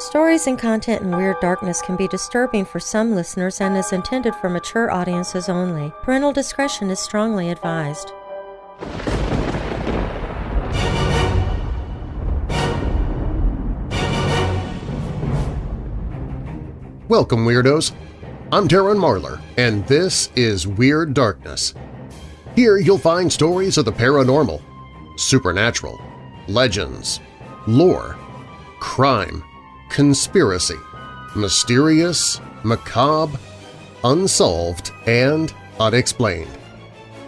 Stories and content in Weird Darkness can be disturbing for some listeners and is intended for mature audiences only. Parental discretion is strongly advised. Welcome, Weirdos! I'm Darren Marlar, and this is Weird Darkness. Here you'll find stories of the paranormal, supernatural, legends, lore, crime, conspiracy, mysterious, macabre, unsolved, and unexplained.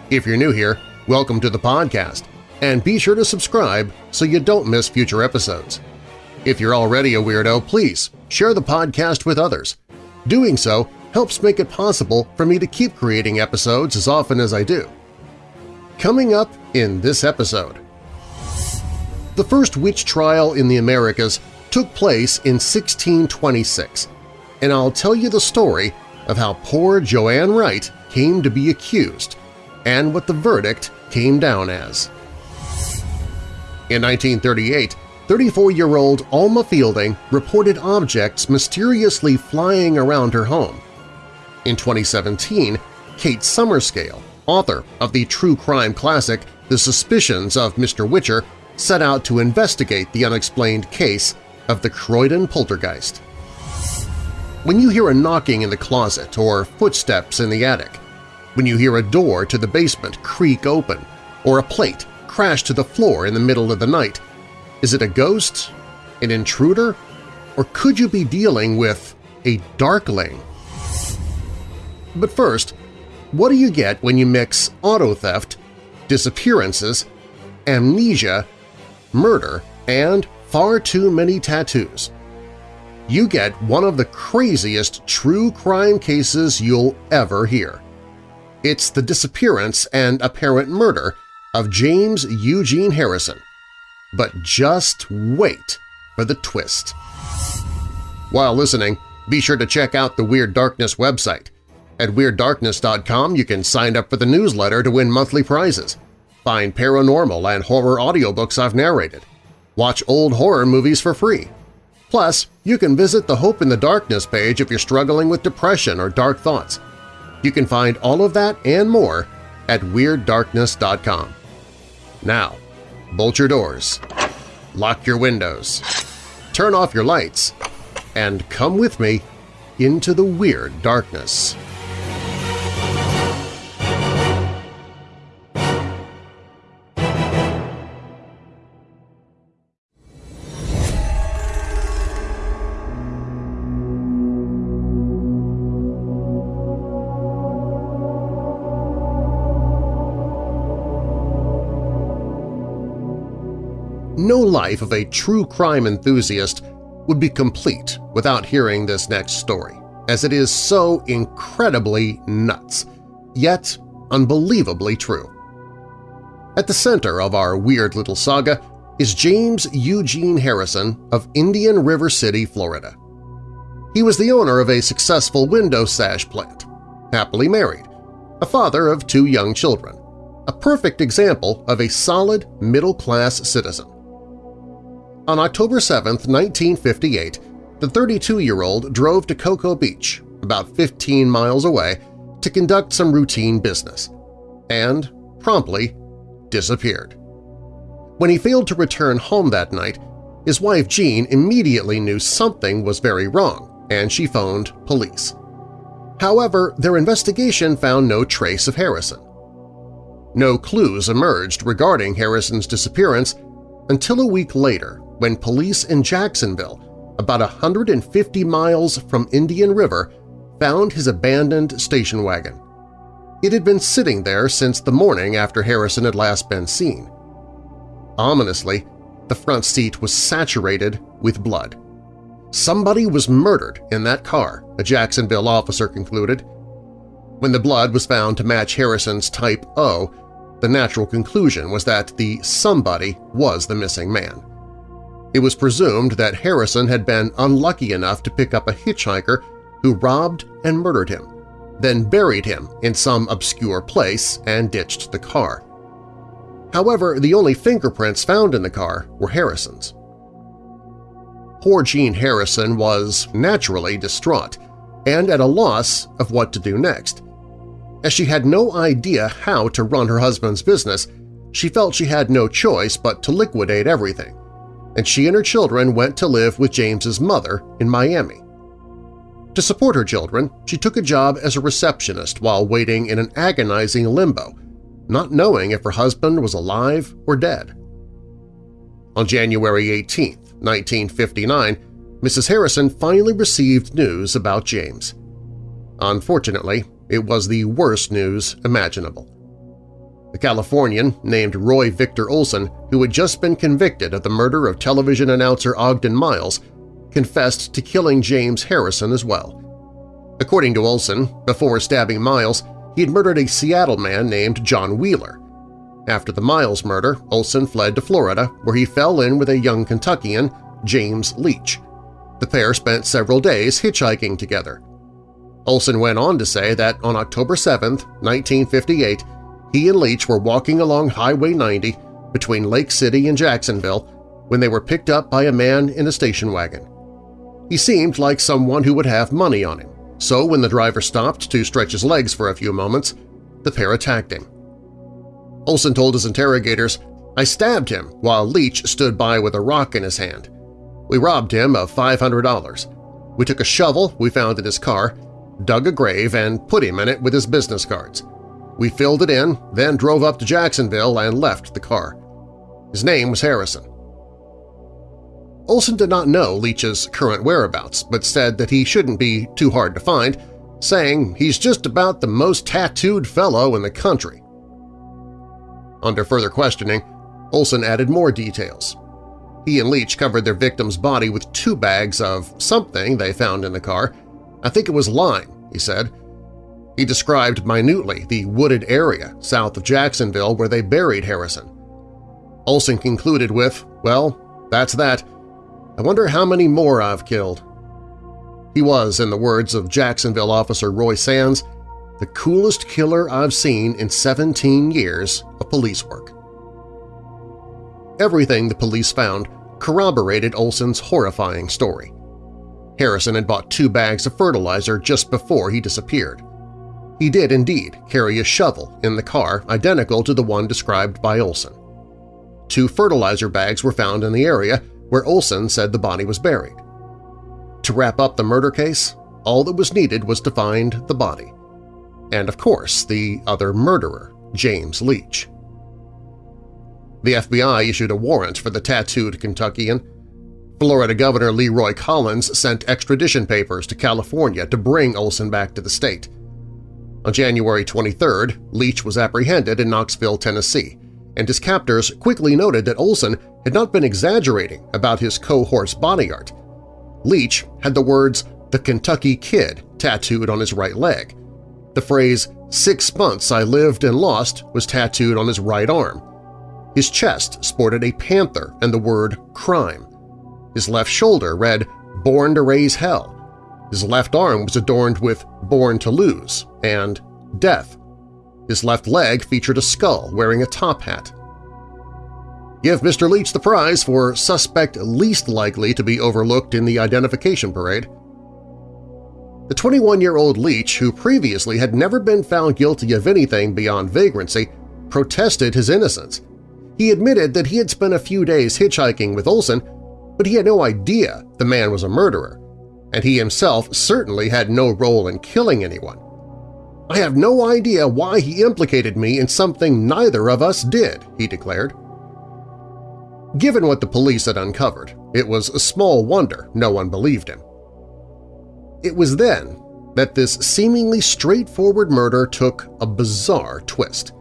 If you're new here, welcome to the podcast, and be sure to subscribe so you don't miss future episodes. If you're already a weirdo, please share the podcast with others. Doing so helps make it possible for me to keep creating episodes as often as I do. Coming up in this episode… The first witch trial in the Americas took place in 1626, and I'll tell you the story of how poor Joanne Wright came to be accused and what the verdict came down as. In 1938, 34-year-old Alma Fielding reported objects mysteriously flying around her home. In 2017, Kate Summerscale, author of the true crime classic The Suspicions of Mr. Whicher, set out to investigate the unexplained case of the Croydon poltergeist. When you hear a knocking in the closet or footsteps in the attic, when you hear a door to the basement creak open or a plate crash to the floor in the middle of the night, is it a ghost, an intruder, or could you be dealing with a darkling? But first, what do you get when you mix auto theft, disappearances, amnesia, murder, and far too many tattoos. You get one of the craziest true crime cases you'll ever hear. It's the disappearance and apparent murder of James Eugene Harrison. But just wait for the twist. While listening, be sure to check out the Weird Darkness website. At WeirdDarkness.com you can sign up for the newsletter to win monthly prizes, find paranormal and horror audiobooks I've narrated, Watch old horror movies for free. Plus, you can visit the Hope in the Darkness page if you're struggling with depression or dark thoughts. You can find all of that and more at WeirdDarkness.com. Now, bolt your doors, lock your windows, turn off your lights, and come with me into the Weird Darkness. Life of a true crime enthusiast would be complete without hearing this next story, as it is so incredibly nuts, yet unbelievably true. At the center of our weird little saga is James Eugene Harrison of Indian River City, Florida. He was the owner of a successful window sash plant, happily married, a father of two young children, a perfect example of a solid middle-class citizen. On October 7, 1958, the 32-year-old drove to Cocoa Beach, about 15 miles away, to conduct some routine business, and promptly disappeared. When he failed to return home that night, his wife Jean immediately knew something was very wrong, and she phoned police. However, their investigation found no trace of Harrison. No clues emerged regarding Harrison's disappearance until a week later when police in Jacksonville, about 150 miles from Indian River, found his abandoned station wagon. It had been sitting there since the morning after Harrison had last been seen. Ominously, the front seat was saturated with blood. Somebody was murdered in that car, a Jacksonville officer concluded. When the blood was found to match Harrison's type O, the natural conclusion was that the somebody was the missing man. It was presumed that Harrison had been unlucky enough to pick up a hitchhiker who robbed and murdered him, then buried him in some obscure place and ditched the car. However, the only fingerprints found in the car were Harrison's. Poor Jean Harrison was naturally distraught and at a loss of what to do next. As she had no idea how to run her husband's business, she felt she had no choice but to liquidate everything, and she and her children went to live with James's mother in Miami. To support her children, she took a job as a receptionist while waiting in an agonizing limbo, not knowing if her husband was alive or dead. On January 18, 1959, Mrs. Harrison finally received news about James. Unfortunately, it was the worst news imaginable. The Californian, named Roy Victor Olson, who had just been convicted of the murder of television announcer Ogden Miles, confessed to killing James Harrison as well. According to Olson, before stabbing Miles, he had murdered a Seattle man named John Wheeler. After the Miles murder, Olson fled to Florida, where he fell in with a young Kentuckian, James Leach. The pair spent several days hitchhiking together. Olson went on to say that on October 7, 1958, he and Leach were walking along Highway 90 between Lake City and Jacksonville when they were picked up by a man in a station wagon. He seemed like someone who would have money on him, so when the driver stopped to stretch his legs for a few moments, the pair attacked him. Olson told his interrogators, I stabbed him while Leach stood by with a rock in his hand. We robbed him of $500. We took a shovel we found in his car, dug a grave, and put him in it with his business cards. We filled it in, then drove up to Jacksonville and left the car. His name was Harrison. Olson did not know Leach's current whereabouts, but said that he shouldn't be too hard to find, saying he's just about the most tattooed fellow in the country. Under further questioning, Olson added more details. He and Leach covered their victim's body with two bags of something they found in the car. I think it was lime, he said. He described minutely the wooded area south of Jacksonville where they buried Harrison. Olson concluded with, well, that's that. I wonder how many more I've killed. He was, in the words of Jacksonville officer Roy Sands, the coolest killer I've seen in 17 years of police work. Everything the police found corroborated Olson's horrifying story. Harrison had bought two bags of fertilizer just before he disappeared. He did indeed carry a shovel in the car identical to the one described by Olson. Two fertilizer bags were found in the area where Olson said the body was buried. To wrap up the murder case, all that was needed was to find the body. And of course, the other murderer, James Leach. The FBI issued a warrant for the tattooed Kentuckian. Florida Governor Leroy Collins sent extradition papers to California to bring Olson back to the state. On January 23, Leach was apprehended in Knoxville, Tennessee, and his captors quickly noted that Olson had not been exaggerating about his cohort's body art. Leach had the words, the Kentucky Kid, tattooed on his right leg. The phrase, six months I lived and lost, was tattooed on his right arm. His chest sported a panther and the word crime. His left shoulder read, Born to Raise Hell. His left arm was adorned with Born to Lose and Death. His left leg featured a skull wearing a top hat. Give Mr. Leach the prize for suspect least likely to be overlooked in the identification parade. The 21-year-old Leach, who previously had never been found guilty of anything beyond vagrancy, protested his innocence. He admitted that he had spent a few days hitchhiking with Olson, but he had no idea the man was a murderer, and he himself certainly had no role in killing anyone. I have no idea why he implicated me in something neither of us did, he declared. Given what the police had uncovered, it was a small wonder no one believed him. It was then that this seemingly straightforward murder took a bizarre twist.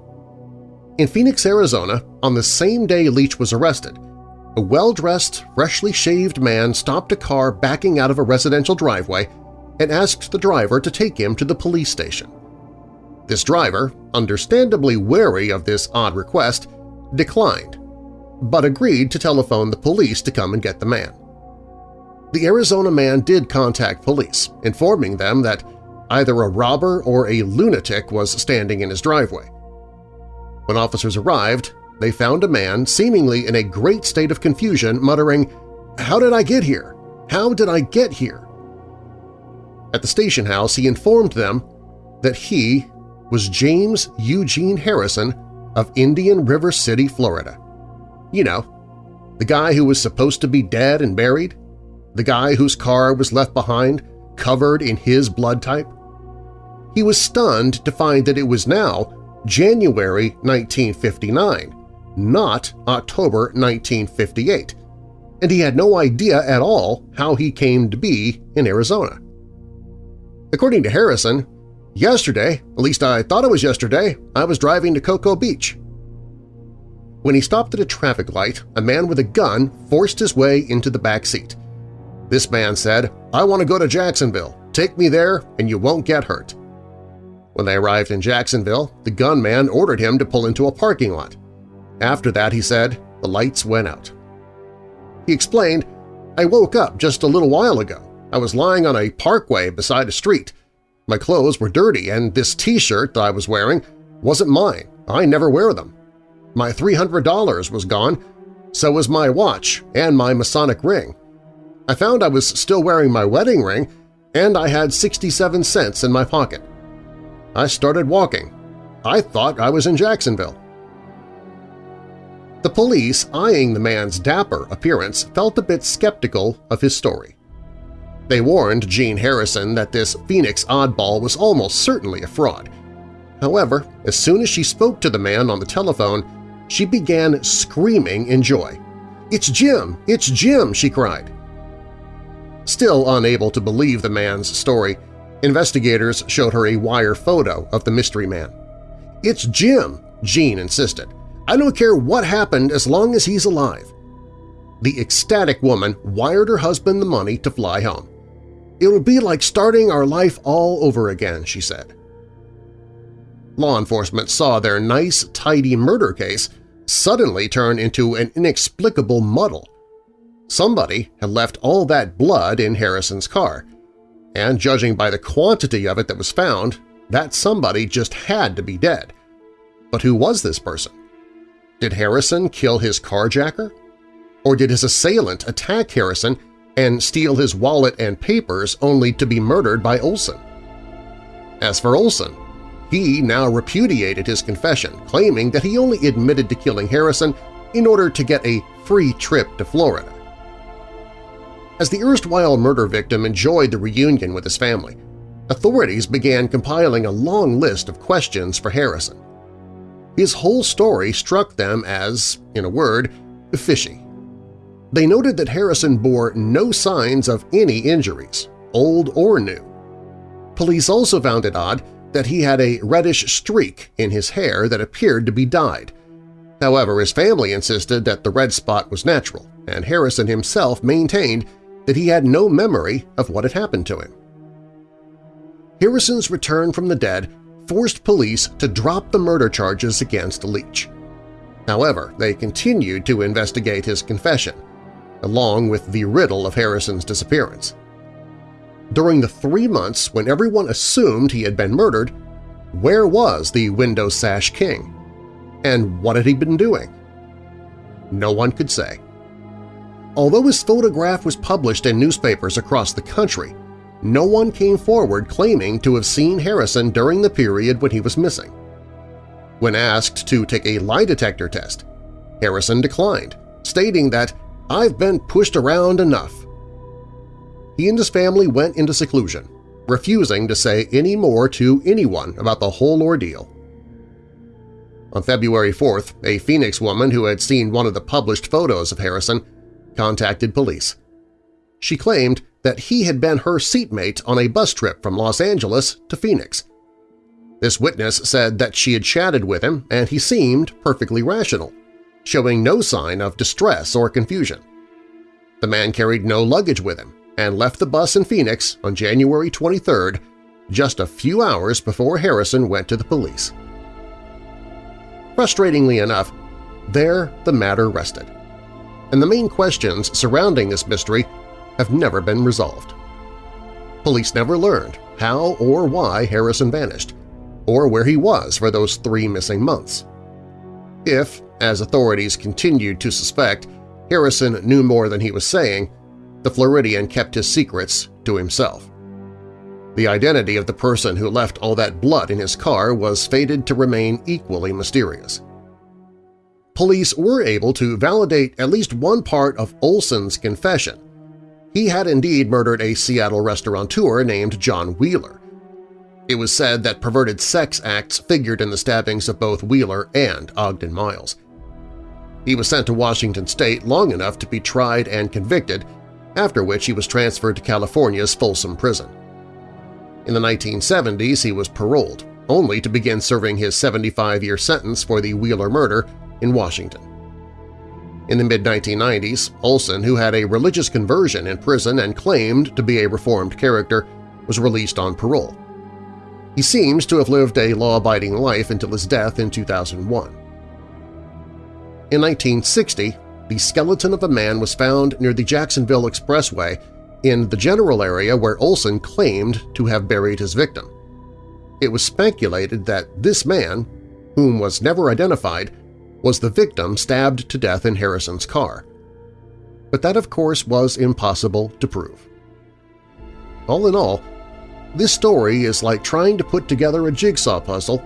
In Phoenix, Arizona, on the same day Leach was arrested, a well-dressed, freshly shaved man stopped a car backing out of a residential driveway and asked the driver to take him to the police station. This driver, understandably wary of this odd request, declined, but agreed to telephone the police to come and get the man. The Arizona man did contact police, informing them that either a robber or a lunatic was standing in his driveway. When officers arrived, they found a man seemingly in a great state of confusion muttering, "'How did I get here?' How did I get here? At the station house, he informed them that he was James Eugene Harrison of Indian River City, Florida. You know, the guy who was supposed to be dead and buried? The guy whose car was left behind, covered in his blood type? He was stunned to find that it was now January 1959, not October 1958, and he had no idea at all how he came to be in Arizona. According to Harrison, yesterday, at least I thought it was yesterday, I was driving to Cocoa Beach. When he stopped at a traffic light, a man with a gun forced his way into the back seat. This man said, I want to go to Jacksonville. Take me there and you won't get hurt. When they arrived in Jacksonville, the gunman ordered him to pull into a parking lot. After that, he said, the lights went out. He explained, I woke up just a little while ago. I was lying on a parkway beside a street. My clothes were dirty and this t-shirt that I was wearing wasn't mine. I never wear them. My $300 was gone, so was my watch and my Masonic ring. I found I was still wearing my wedding ring, and I had 67 cents in my pocket. I started walking. I thought I was in Jacksonville. The police, eyeing the man's dapper appearance, felt a bit skeptical of his story. They warned Jean Harrison that this Phoenix oddball was almost certainly a fraud. However, as soon as she spoke to the man on the telephone, she began screaming in joy. "'It's Jim! It's Jim!' she cried. Still unable to believe the man's story, investigators showed her a wire photo of the mystery man. "'It's Jim!' Jean insisted. "'I don't care what happened as long as he's alive.' The ecstatic woman wired her husband the money to fly home. "'It'll be like starting our life all over again,' she said. Law enforcement saw their nice, tidy murder case suddenly turn into an inexplicable muddle. Somebody had left all that blood in Harrison's car, and judging by the quantity of it that was found, that somebody just had to be dead. But who was this person? Did Harrison kill his carjacker? Or did his assailant attack Harrison and steal his wallet and papers only to be murdered by Olson? As for Olson, he now repudiated his confession, claiming that he only admitted to killing Harrison in order to get a free trip to Florida. As the erstwhile murder victim enjoyed the reunion with his family, authorities began compiling a long list of questions for Harrison. His whole story struck them as, in a word, fishy. They noted that Harrison bore no signs of any injuries, old or new. Police also found it odd that he had a reddish streak in his hair that appeared to be dyed. However, his family insisted that the red spot was natural, and Harrison himself maintained that he had no memory of what had happened to him. Harrison's return from the dead forced police to drop the murder charges against Leach. However, they continued to investigate his confession, along with the riddle of Harrison's disappearance. During the three months when everyone assumed he had been murdered, where was the Window Sash King? And what had he been doing? No one could say. Although his photograph was published in newspapers across the country, no one came forward claiming to have seen Harrison during the period when he was missing. When asked to take a lie detector test, Harrison declined, stating that, I've been pushed around enough he and his family went into seclusion, refusing to say any more to anyone about the whole ordeal. On February 4th, a Phoenix woman who had seen one of the published photos of Harrison contacted police. She claimed that he had been her seatmate on a bus trip from Los Angeles to Phoenix. This witness said that she had chatted with him and he seemed perfectly rational, showing no sign of distress or confusion. The man carried no luggage with him and left the bus in Phoenix on January 23rd, just a few hours before Harrison went to the police. Frustratingly enough, there the matter rested, and the main questions surrounding this mystery have never been resolved. Police never learned how or why Harrison vanished, or where he was for those three missing months. If, as authorities continued to suspect, Harrison knew more than he was saying, the Floridian kept his secrets to himself. The identity of the person who left all that blood in his car was fated to remain equally mysterious. Police were able to validate at least one part of Olson's confession. He had indeed murdered a Seattle restaurateur named John Wheeler. It was said that perverted sex acts figured in the stabbings of both Wheeler and Ogden Miles. He was sent to Washington state long enough to be tried and convicted, after which he was transferred to California's Folsom Prison. In the 1970s, he was paroled, only to begin serving his 75-year sentence for the Wheeler murder in Washington. In the mid-1990s, Olson, who had a religious conversion in prison and claimed to be a reformed character, was released on parole. He seems to have lived a law-abiding life until his death in 2001. In 1960, the skeleton of a man was found near the Jacksonville Expressway in the general area where Olson claimed to have buried his victim. It was speculated that this man, whom was never identified, was the victim stabbed to death in Harrison's car. But that, of course, was impossible to prove. All in all, this story is like trying to put together a jigsaw puzzle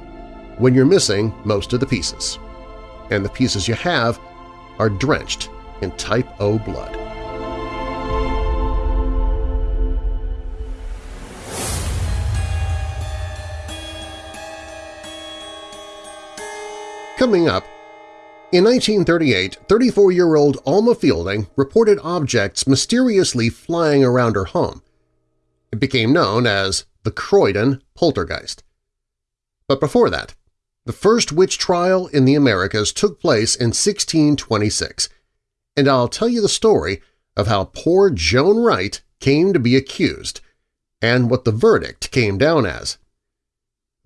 when you're missing most of the pieces. And the pieces you have are drenched in type O blood. Coming up, in 1938, 34-year-old Alma Fielding reported objects mysteriously flying around her home. It became known as the Croydon Poltergeist. But before that, the first witch trial in the Americas took place in 1626, and I'll tell you the story of how poor Joan Wright came to be accused and what the verdict came down as.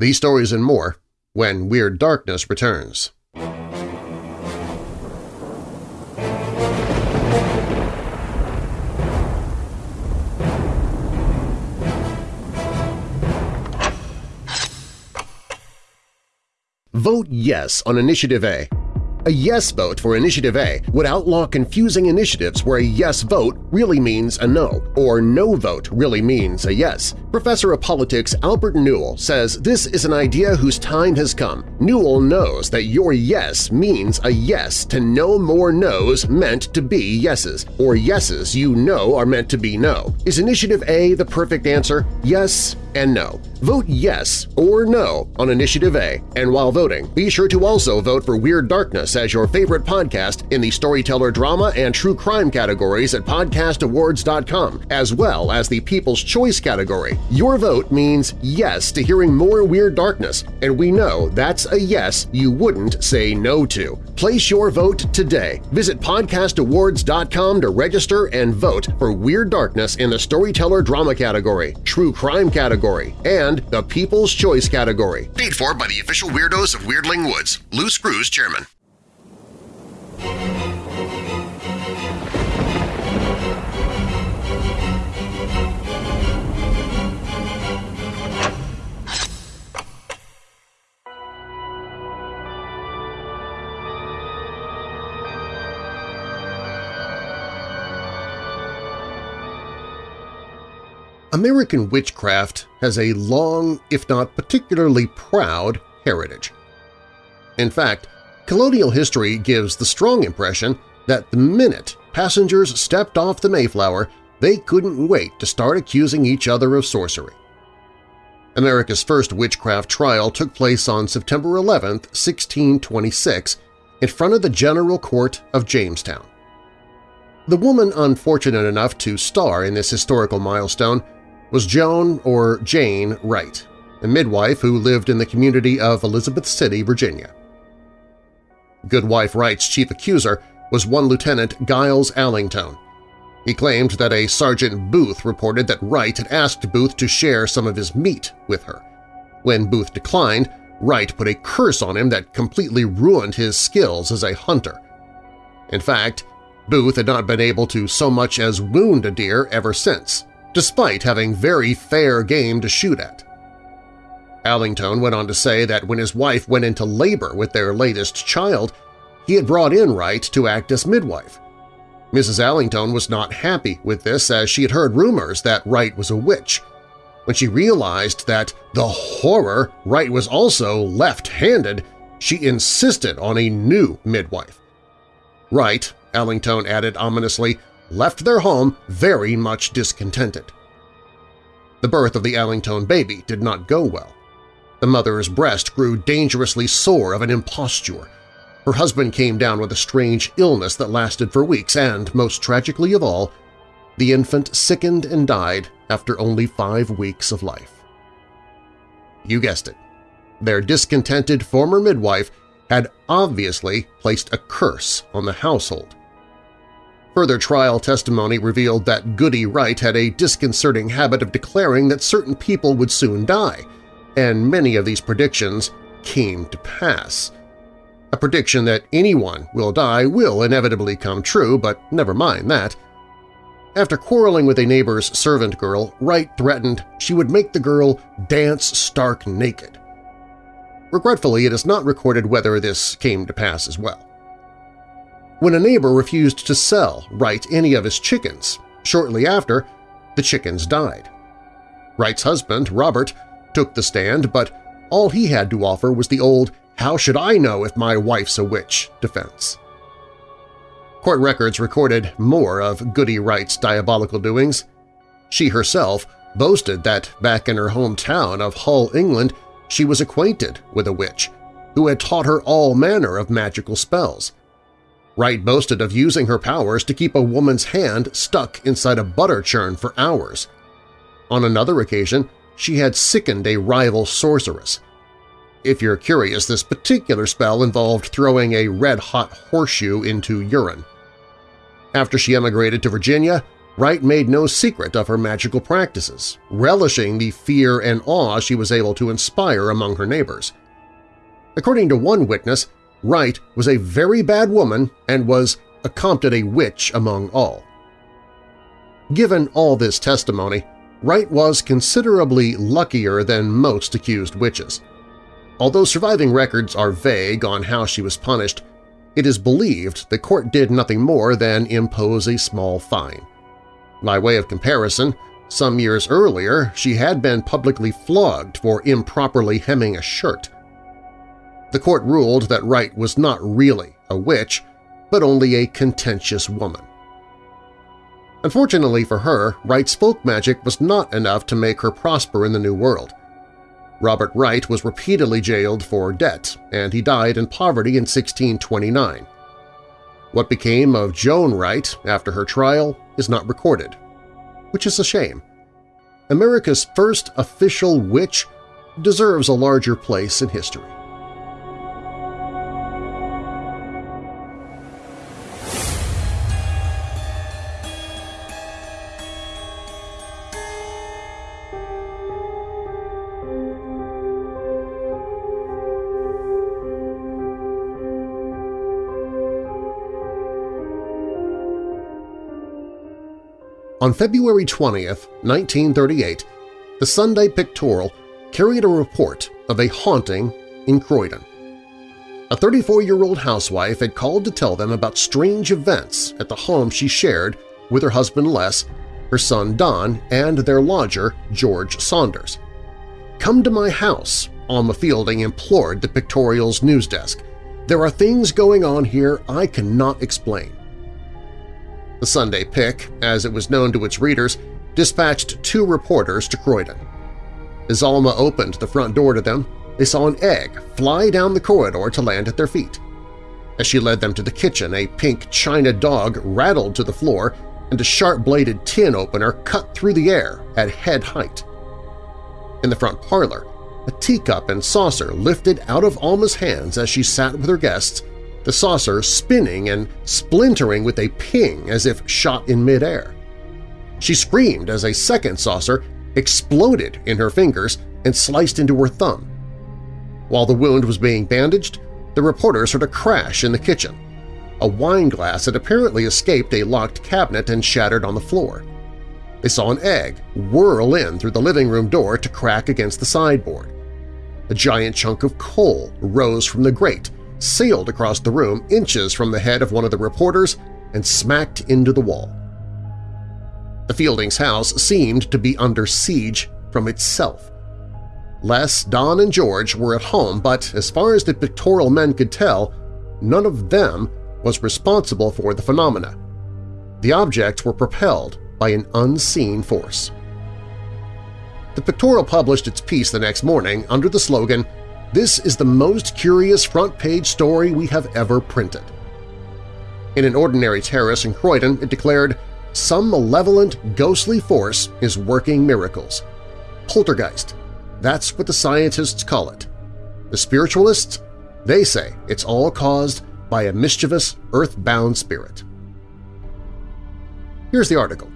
These stories and more when Weird Darkness returns. Vote yes on Initiative A. A yes vote for Initiative A would outlaw confusing initiatives where a yes vote really means a no, or no vote really means a yes. Professor of Politics Albert Newell says this is an idea whose time has come. Newell knows that your yes means a yes to no more no's meant to be yeses, or yeses you know are meant to be no. Is Initiative A the perfect answer? Yes and no. Vote yes or no on Initiative A, and while voting, be sure to also vote for Weird Darkness as your favorite podcast in the storyteller drama and true crime categories at podcastawards.com, as well as the People's Choice category. Your vote means yes to hearing more Weird Darkness, and we know that's a yes you wouldn't say no to. Place your vote today. Visit podcastawards.com to register and vote for Weird Darkness in the Storyteller Drama category, True Crime category, and the People's Choice category. Paid for by the official weirdos of Weirdling Woods. Lou Screws, Chairman. American witchcraft has a long, if not particularly proud, heritage. In fact, colonial history gives the strong impression that the minute passengers stepped off the Mayflower, they couldn't wait to start accusing each other of sorcery. America's first witchcraft trial took place on September 11, 1626, in front of the General Court of Jamestown. The woman unfortunate enough to star in this historical milestone was Joan or Jane Wright, a midwife who lived in the community of Elizabeth City, Virginia. Goodwife Wright's chief accuser was one Lieutenant Giles Allington. He claimed that a Sergeant Booth reported that Wright had asked Booth to share some of his meat with her. When Booth declined, Wright put a curse on him that completely ruined his skills as a hunter. In fact, Booth had not been able to so much as wound a deer ever since, despite having very fair game to shoot at. Allington went on to say that when his wife went into labor with their latest child, he had brought in Wright to act as midwife. Mrs. Allington was not happy with this as she had heard rumors that Wright was a witch. When she realized that the horror Wright was also left-handed, she insisted on a new midwife. Wright, Allington added ominously, left their home very much discontented. The birth of the Allington baby did not go well. The mother's breast grew dangerously sore of an imposture. Her husband came down with a strange illness that lasted for weeks and, most tragically of all, the infant sickened and died after only five weeks of life. You guessed it. Their discontented former midwife had obviously placed a curse on the household. Further trial testimony revealed that Goody Wright had a disconcerting habit of declaring that certain people would soon die, and many of these predictions came to pass. A prediction that anyone will die will inevitably come true, but never mind that. After quarreling with a neighbor's servant girl, Wright threatened she would make the girl dance stark naked. Regretfully, it is not recorded whether this came to pass as well. When a neighbor refused to sell Wright any of his chickens, shortly after, the chickens died. Wright's husband, Robert, took the stand, but all he had to offer was the old how should I know if my wife's a witch defense. Court records recorded more of Goody Wright's diabolical doings. She herself boasted that back in her hometown of Hull, England, she was acquainted with a witch who had taught her all manner of magical spells. Wright boasted of using her powers to keep a woman's hand stuck inside a butter churn for hours. On another occasion, she had sickened a rival sorceress. If you're curious, this particular spell involved throwing a red-hot horseshoe into urine. After she emigrated to Virginia, Wright made no secret of her magical practices, relishing the fear and awe she was able to inspire among her neighbors. According to one witness, Wright was a very bad woman and was accompted a witch among all. Given all this testimony, Wright was considerably luckier than most accused witches. Although surviving records are vague on how she was punished, it is believed the court did nothing more than impose a small fine. By way of comparison, some years earlier she had been publicly flogged for improperly hemming a shirt. The court ruled that Wright was not really a witch, but only a contentious woman. Unfortunately for her, Wright's folk magic was not enough to make her prosper in the New World. Robert Wright was repeatedly jailed for debt, and he died in poverty in 1629. What became of Joan Wright after her trial is not recorded, which is a shame. America's first official witch deserves a larger place in history. On February 20, 1938, the Sunday Pictorial carried a report of a haunting in Croydon. A 34-year-old housewife had called to tell them about strange events at the home she shared with her husband Les, her son Don, and their lodger George Saunders. "'Come to my house,' Alma Fielding implored the Pictorial's news desk. "'There are things going on here I cannot explain.' The Sunday Pic, as it was known to its readers, dispatched two reporters to Croydon. As Alma opened the front door to them, they saw an egg fly down the corridor to land at their feet. As she led them to the kitchen, a pink china dog rattled to the floor and a sharp-bladed tin opener cut through the air at head height. In the front parlor, a teacup and saucer lifted out of Alma's hands as she sat with her guests the saucer spinning and splintering with a ping as if shot in midair. She screamed as a second saucer exploded in her fingers and sliced into her thumb. While the wound was being bandaged, the reporters heard a crash in the kitchen. A wine glass had apparently escaped a locked cabinet and shattered on the floor. They saw an egg whirl in through the living room door to crack against the sideboard. A giant chunk of coal rose from the grate sailed across the room inches from the head of one of the reporters and smacked into the wall. The Fieldings' house seemed to be under siege from itself. Les, Don, and George were at home, but as far as the pictorial men could tell, none of them was responsible for the phenomena. The objects were propelled by an unseen force. The pictorial published its piece the next morning under the slogan, This is the most curious front-page story we have ever printed. In an ordinary terrace in Croydon, it declared, Some malevolent, ghostly force is working miracles. Poltergeist. That's what the scientists call it. The spiritualists? They say it's all caused by a mischievous, earth-bound spirit. Here's the article.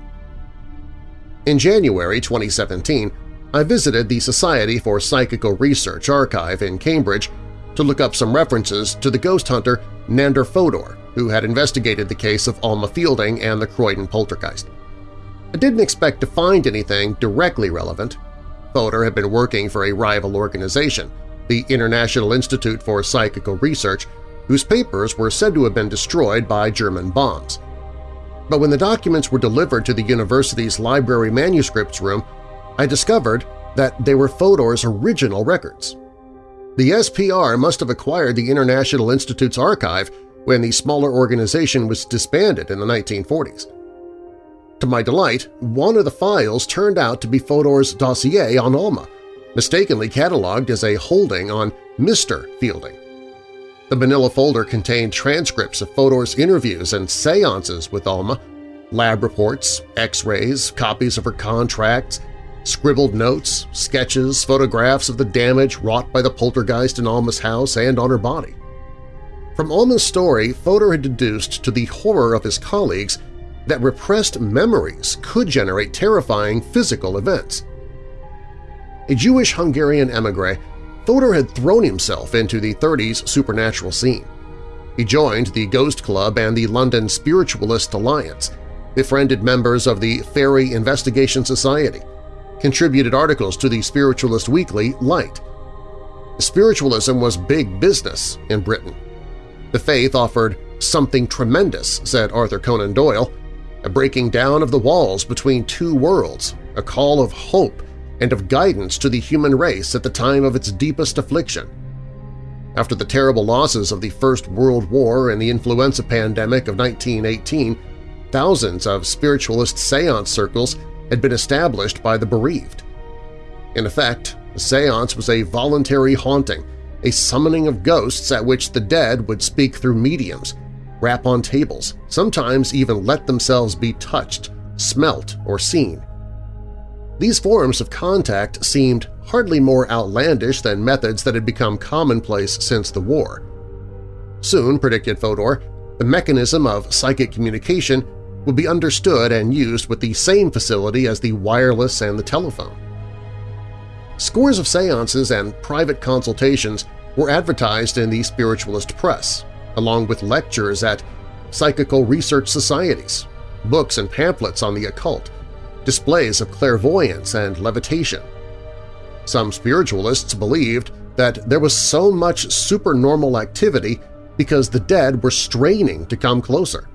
In January 2017, I visited the Society for Psychical Research archive in Cambridge to look up some references to the ghost hunter Nandor Fodor, who had investigated the case of Alma Fielding and the Croydon poltergeist. I didn't expect to find anything directly relevant. Fodor had been working for a rival organization, the International Institute for Psychical Research, whose papers were said to have been destroyed by German bombs. But when the documents were delivered to the university's library manuscripts room, I discovered that they were Fodor's original records. The SPR must have acquired the International Institute's archive when the smaller organization was disbanded in the 1940s. To my delight, one of the files turned out to be Fodor's dossier on Alma, mistakenly cataloged as a holding on Mr. Fielding. The manila folder contained transcripts of Fodor's interviews and seances with Alma, lab reports, x-rays, copies of her contracts, scribbled notes, sketches, photographs of the damage wrought by the poltergeist in Alma's house and on her body. From Alma's story, Fodor had deduced to the horror of his colleagues that repressed memories could generate terrifying physical events. A Jewish-Hungarian emigre, Fodor had thrown himself into the 30s supernatural scene. He joined the Ghost Club and the London Spiritualist Alliance, befriended members of the Fairy Investigation Society, contributed articles to the Spiritualist Weekly Light. Spiritualism was big business in Britain. The faith offered something tremendous, said Arthur Conan Doyle, a breaking down of the walls between two worlds, a call of hope and of guidance to the human race at the time of its deepest affliction. After the terrible losses of the First World War and the influenza pandemic of 1918, thousands of spiritualist seance circles had been established by the bereaved. In effect, a seance was a voluntary haunting, a summoning of ghosts at which the dead would speak through mediums, rap on tables, sometimes even let themselves be touched, smelt, or seen. These forms of contact seemed hardly more outlandish than methods that had become commonplace since the war. Soon, predicted Fodor, the mechanism of psychic communication would be understood and used with the same facility as the wireless and the telephone. Scores of seances and private consultations were advertised in the spiritualist press, along with lectures at psychical research societies, books and pamphlets on the occult, displays of clairvoyance and levitation. Some spiritualists believed that there was so much supernormal activity because the dead were straining to come closer.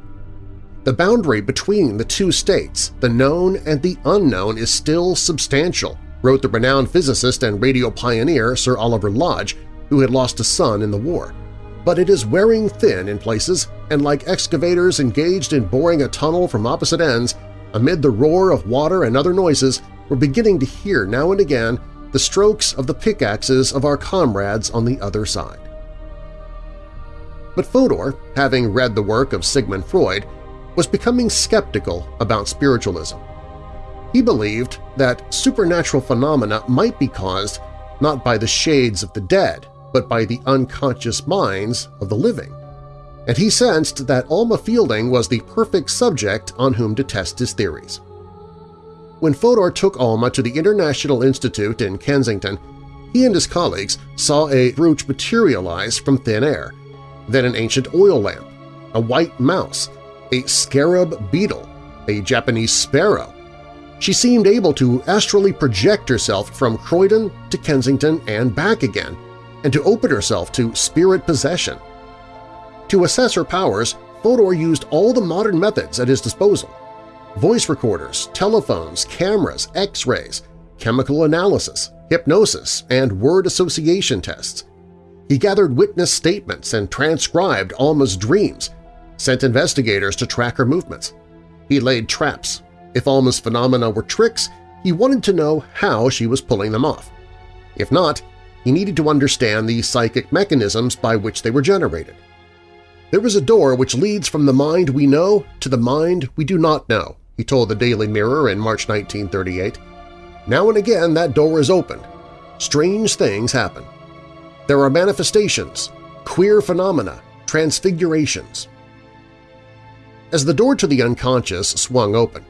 The boundary between the two states, the known and the unknown, is still substantial, wrote the renowned physicist and radio pioneer Sir Oliver Lodge, who had lost a son in the war. But it is wearing thin in places, and like excavators engaged in boring a tunnel from opposite ends, Amid the roar of water and other noises, we're beginning to hear now and again the strokes of the pickaxes of our comrades on the other side. But Fodor, having read the work of Sigmund Freud, was becoming skeptical about spiritualism. He believed that supernatural phenomena might be caused not by the shades of the dead, but by the unconscious minds of the living and he sensed that Alma Fielding was the perfect subject on whom to test his theories. When Fodor took Alma to the International Institute in Kensington, he and his colleagues saw a brooch materialize from thin air, then an ancient oil lamp, a white mouse, a scarab beetle, a Japanese sparrow. She seemed able to astrally project herself from Croydon to Kensington and back again, and to open herself to spirit possession. To assess her powers, Fodor used all the modern methods at his disposal – voice recorders, telephones, cameras, x-rays, chemical analysis, hypnosis, and word association tests. He gathered witness statements and transcribed Alma's dreams, sent investigators to track her movements. He laid traps. If Alma's phenomena were tricks, he wanted to know how she was pulling them off. If not, he needed to understand the psychic mechanisms by which they were generated. There is a door which leads from the mind we know to the mind we do not know, he told the Daily Mirror in March 1938. Now and again that door is opened. Strange things happen. There are manifestations, queer phenomena, transfigurations. As the door to the unconscious swung open,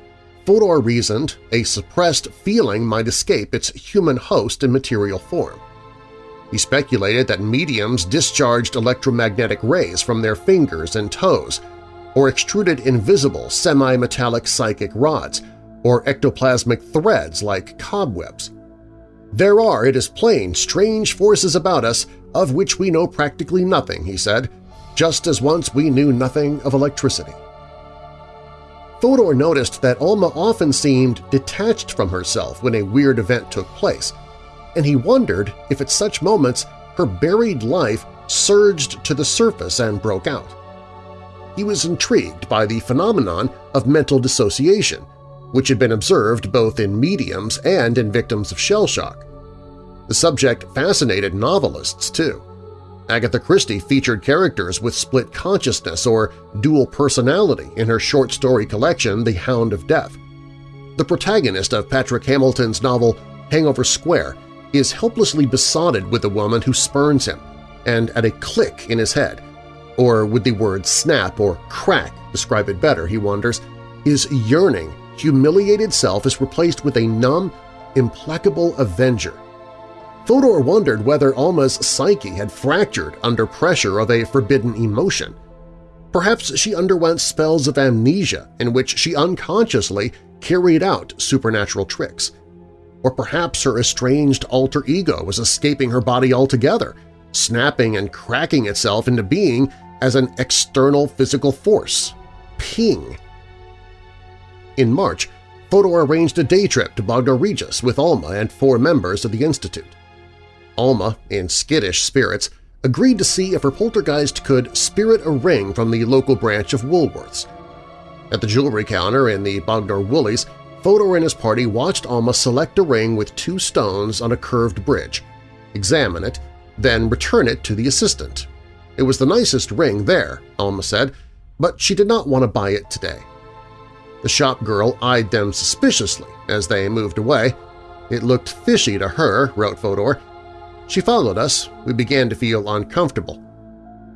Fodor reasoned a suppressed feeling might escape its human host in material form. He speculated that mediums discharged electromagnetic rays from their fingers and toes, or extruded invisible semi-metallic psychic rods, or ectoplasmic threads like cobwebs. There are, it is plain, strange forces about us of which we know practically nothing, he said, just as once we knew nothing of electricity. Fodor noticed that Alma often seemed detached from herself when a weird event took place, and he wondered if at such moments her buried life surged to the surface and broke out. He was intrigued by the phenomenon of mental dissociation, which had been observed both in mediums and in victims of shell shock. The subject fascinated novelists, too. Agatha Christie featured characters with split consciousness or dual personality in her short story collection The Hound of Death. The protagonist of Patrick Hamilton's novel Hangover Square is helplessly besotted with a woman who spurns him, and at a click in his head, or would the word snap or crack describe it better, he wonders, his yearning humiliated self is replaced with a numb, implacable avenger. Fodor wondered whether Alma's psyche had fractured under pressure of a forbidden emotion. Perhaps she underwent spells of amnesia in which she unconsciously carried out supernatural tricks. Or perhaps her estranged alter ego was escaping her body altogether, snapping and cracking itself into being as an external physical force. Ping! In March, Fodor arranged a day trip to Bognor Regis with Alma and four members of the Institute. Alma, in skittish spirits, agreed to see if her poltergeist could spirit a ring from the local branch of Woolworths. At the jewelry counter in the Bognor Woolies, Fodor and his party watched Alma select a ring with two stones on a curved bridge, examine it, then return it to the assistant. It was the nicest ring there, Alma said, but she did not want to buy it today. The shop girl eyed them suspiciously as they moved away. It looked fishy to her, wrote Fodor. She followed us. We began to feel uncomfortable.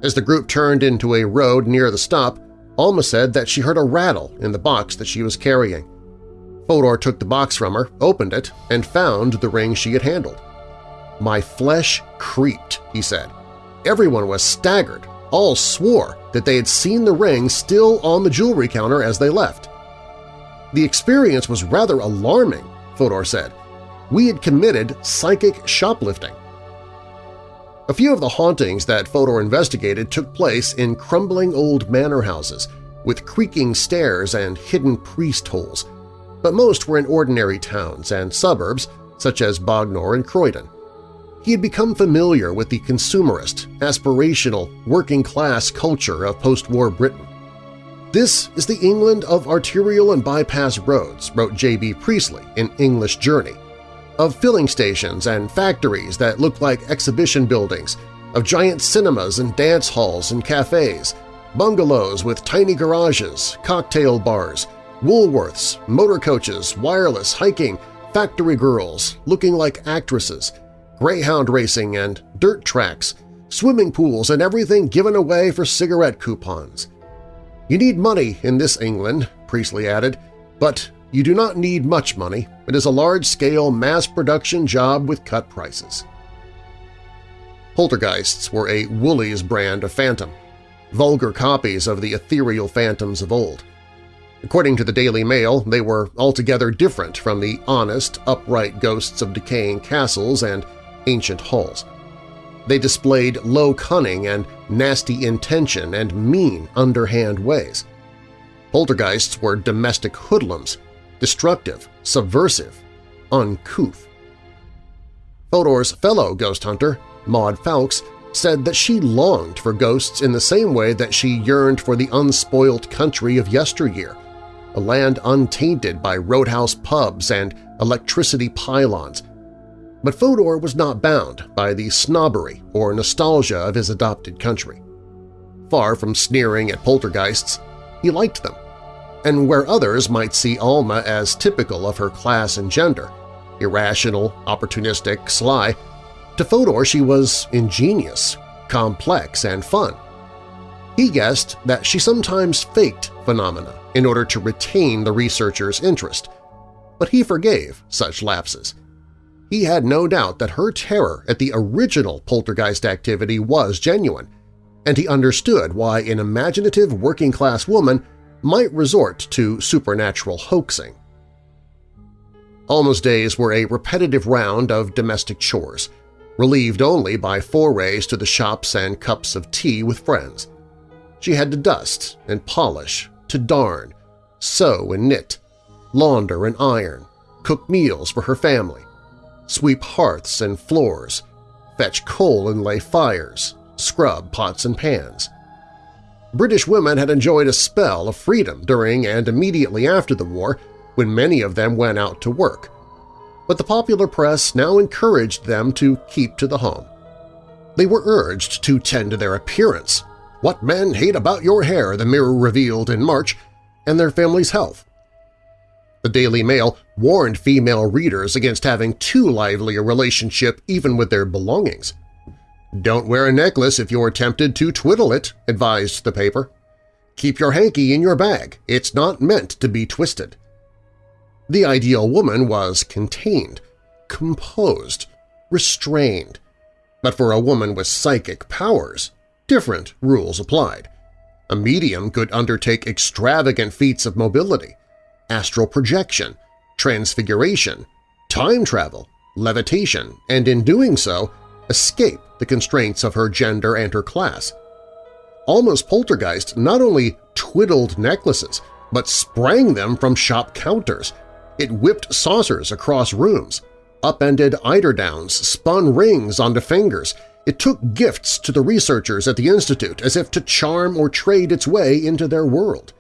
As the group turned into a road near the stop, Alma said that she heard a rattle in the box that she was carrying. Fodor took the box from her, opened it, and found the ring she had handled. My flesh creeped, he said. Everyone was staggered. All swore that they had seen the ring still on the jewelry counter as they left. The experience was rather alarming, Fodor said. We had committed psychic shoplifting. A few of the hauntings that Fodor investigated took place in crumbling old manor houses with creaking stairs and hidden priest holes, but most were in ordinary towns and suburbs such as Bognor and Croydon. He had become familiar with the consumerist, aspirational, working-class culture of post-war Britain. This is the England of arterial and bypass roads, wrote J.B. Priestley in English Journey, of filling stations and factories that look like exhibition buildings, of giant cinemas and dance halls and cafes, bungalows with tiny garages, cocktail bars, Woolworths, motor coaches, wireless, hiking, factory girls looking like actresses, greyhound racing and dirt tracks, swimming pools and everything given away for cigarette coupons. You need money in this England, Priestley added, but you do not need much money. It is a large-scale mass-production job with cut prices. Poltergeists were a Woolies brand of phantom, vulgar copies of the ethereal phantoms of old. According to the Daily Mail, they were altogether different from the honest, upright ghosts of decaying castles and ancient halls. They displayed low cunning and nasty intention and mean, underhand ways. Poltergeists were domestic hoodlums, destructive, subversive, uncouth. Fodor's fellow ghost hunter, Maud Fowkes, said that she longed for ghosts in the same way that she yearned for the unspoiled country of yesteryear, a land untainted by roadhouse pubs and electricity pylons. But Fodor was not bound by the snobbery or nostalgia of his adopted country. Far from sneering at poltergeists, he liked them. And where others might see Alma as typical of her class and gender, irrational, opportunistic, sly, to Fodor she was ingenious, complex, and fun. He guessed that she sometimes faked phenomena in order to retain the researcher's interest, but he forgave such lapses. He had no doubt that her terror at the original poltergeist activity was genuine, and he understood why an imaginative working-class woman might resort to supernatural hoaxing. Alma's days were a repetitive round of domestic chores – relieved only by forays to the shops and cups of tea with friends. She had to dust and polish, to darn, sew and knit, launder and iron, cook meals for her family, sweep hearths and floors, fetch coal and lay fires, scrub pots and pans. British women had enjoyed a spell of freedom during and immediately after the war when many of them went out to work, but the popular press now encouraged them to keep to the home. They were urged to tend to their appearance, what men hate about your hair, the Mirror revealed in March, and their family's health. The Daily Mail warned female readers against having too lively a relationship even with their belongings. Don't wear a necklace if you're tempted to twiddle it, advised the paper. Keep your hanky in your bag. It's not meant to be twisted. The ideal woman was contained, composed, restrained. But for a woman with psychic powers, different rules applied. A medium could undertake extravagant feats of mobility, astral projection, transfiguration, time travel, levitation, and in doing so escape the constraints of her gender and her class. Alma's poltergeist not only twiddled necklaces, but sprang them from shop counters, it whipped saucers across rooms, upended eiderdowns, spun rings onto fingers. It took gifts to the researchers at the Institute as if to charm or trade its way into their world.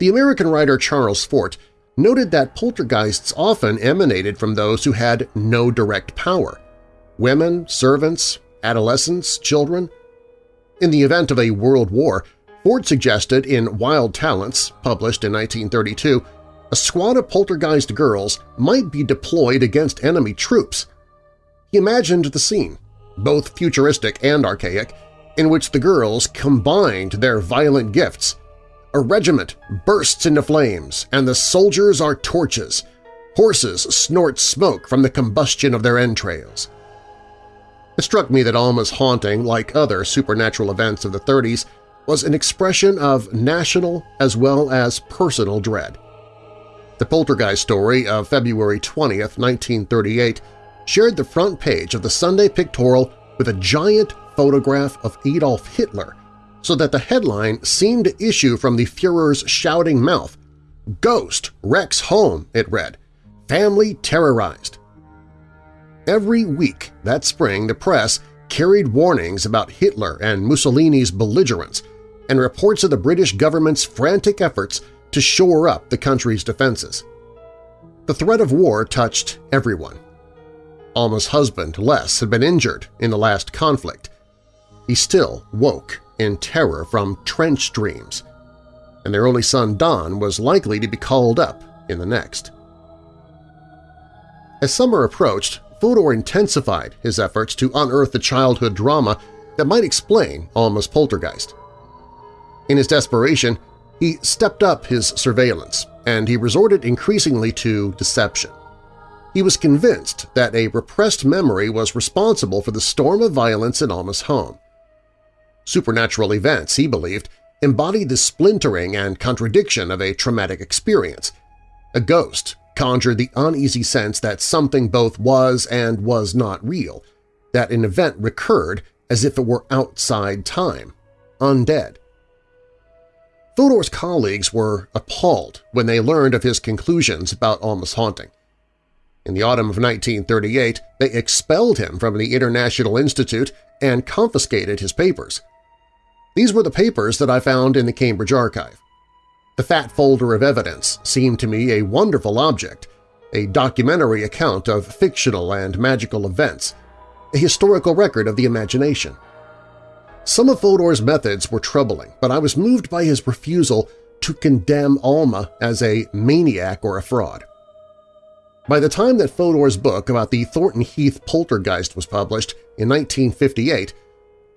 The American writer Charles Fort noted that poltergeists often emanated from those who had no direct power – women, servants, adolescents, children. In the event of a world war, Fort suggested in Wild Talents, published in 1932, a squad of poltergeist girls might be deployed against enemy troops. He imagined the scene, both futuristic and archaic, in which the girls combined their violent gifts. A regiment bursts into flames, and the soldiers are torches. Horses snort smoke from the combustion of their entrails. It struck me that Alma's haunting, like other supernatural events of the 30s, was an expression of national as well as personal dread. The poltergeist story of February 20, 1938, shared the front page of the Sunday Pictorial with a giant photograph of Adolf Hitler, so that the headline seemed to issue from the Fuhrer's shouting mouth. Ghost wrecks home, it read. Family terrorized. Every week that spring the press carried warnings about Hitler and Mussolini's belligerence and reports of the British government's frantic efforts to shore up the country's defenses. The threat of war touched everyone. Alma's husband, Les, had been injured in the last conflict. He still woke in terror from trench dreams, and their only son Don was likely to be called up in the next. As summer approached, Fodor intensified his efforts to unearth the childhood drama that might explain Alma's poltergeist. In his desperation, he stepped up his surveillance, and he resorted increasingly to deception. He was convinced that a repressed memory was responsible for the storm of violence in Alma's home. Supernatural events, he believed, embodied the splintering and contradiction of a traumatic experience. A ghost conjured the uneasy sense that something both was and was not real, that an event recurred as if it were outside time, undead. Fodor's colleagues were appalled when they learned of his conclusions about Alma's haunting. In the autumn of 1938, they expelled him from the International Institute and confiscated his papers. These were the papers that I found in the Cambridge Archive. The fat folder of evidence seemed to me a wonderful object, a documentary account of fictional and magical events, a historical record of the imagination. Some of Fodor's methods were troubling, but I was moved by his refusal to condemn Alma as a maniac or a fraud. By the time that Fodor's book about the Thornton Heath poltergeist was published in 1958,